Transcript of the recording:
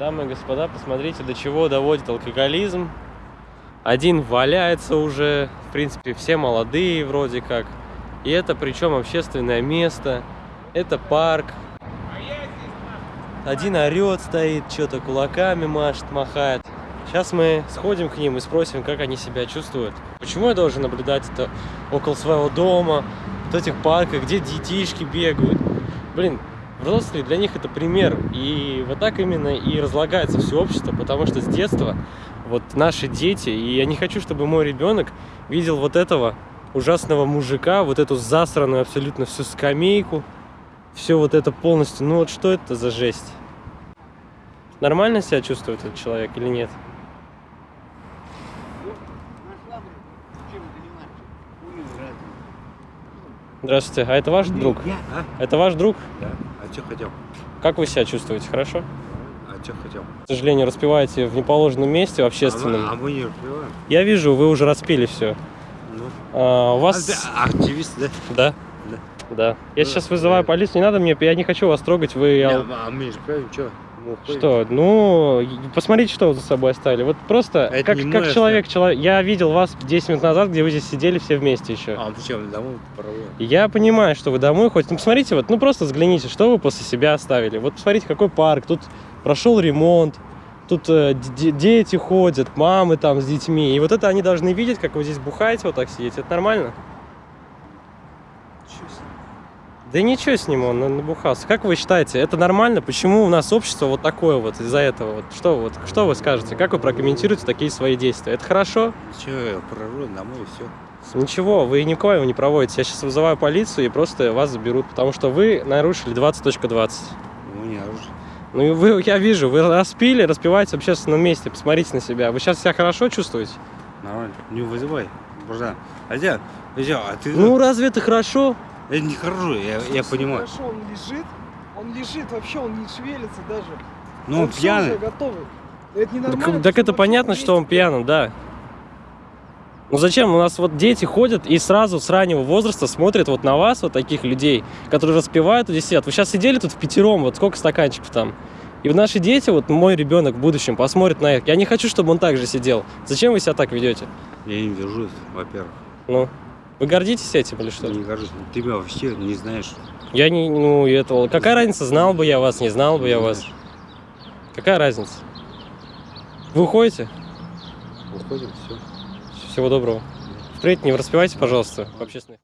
Дамы и господа, посмотрите, до чего доводит алкоголизм. Один валяется уже, в принципе, все молодые вроде как. И это причем общественное место, это парк. Один орет стоит, что-то кулаками машет, махает. Сейчас мы сходим к ним и спросим, как они себя чувствуют. Почему я должен наблюдать это около своего дома, в этих парках, где детишки бегают. Блин, взрослые для них это пример. И вот так именно и разлагается все общество, потому что с детства вот наши дети, и я не хочу, чтобы мой ребенок видел вот этого ужасного мужика, вот эту засранную абсолютно всю скамейку, все вот это полностью. Ну вот что это за жесть? Нормально себя чувствует этот человек или нет? Здравствуйте, а это ваш друг? Я, а? Это ваш друг? Да. А что хотел? Как вы себя чувствуете? Хорошо? А что хотел? К сожалению, распиваете в неположенном месте, в общественном. А мы, а мы не разбиваем. Я вижу, вы уже распили все. Ну. А, у А, вас... да, активист, да? Да? Да. Да. Я Ну, сейчас вызываю да. полицию, не надо мне, я не хочу вас трогать, вы... Не, а мы не разбиваем, что? Уходим. Что? Ну, посмотрите, что вы за собой оставили. Вот просто, Это как, как человек, человек, я видел вас 10 минут назад, где вы здесь сидели все вместе еще. А, ты что, домой проводим? Я понимаю, что вы домой ходите. Ну, посмотрите, вот, ну просто взгляните, что вы после себя оставили. Вот посмотрите, какой парк. Тут прошел ремонт, тут э, дети ходят, мамы там с детьми. И вот это они должны видеть, как вы здесь бухаете, вот так сидите. Это нормально? Да ничего с ним, он на- набухался. Как вы считаете, это нормально? Почему у нас общество вот такое вот из-за этого? Вот что, вот, что вы скажете? Как вы прокомментируете такие свои действия? Это хорошо? Я провожу домой и все. Ничего, вы никого его не проводите. Я сейчас вызываю полицию и просто вас заберут, потому что вы нарушили 20.20. Мы не оружие. Ну вы, я вижу, вы распили, распиваете в общественном месте, посмотрите на себя. Вы сейчас себя хорошо чувствуете? Нормально. Не вызывай, братан. А я, а ты... Ну разве это хорошо? Это не хорошо, я, я понимаю. Хорошо, он лежит, он лежит вообще, он не шевелится даже. Ну, он всё пьяный. готовый. Это не Так, так это понятно, что он пьяным, да. Ну зачем? У нас вот дети ходят и сразу с раннего возраста смотрят вот на вас, вот таких людей, которые распивают и здесь сидят. Вы сейчас сидели тут в пятером, вот сколько стаканчиков там. И вот наши дети, вот мой ребенок в будущем посмотрит на их. Я не хочу, чтобы он так же сидел. Зачем вы себя так ведете? Я не держусь, во-первых. Ну, вы гордитесь этим или что? Не горжусь. Ты меня вообще не знаешь. Я не, ну, этого. Какая разница, знал бы я вас, не знал бы я Не вас? знаешь. Какая разница? Вы уходите? Уходим, все. Всего доброго. Впредь не распивайте, пожалуйста, в общественных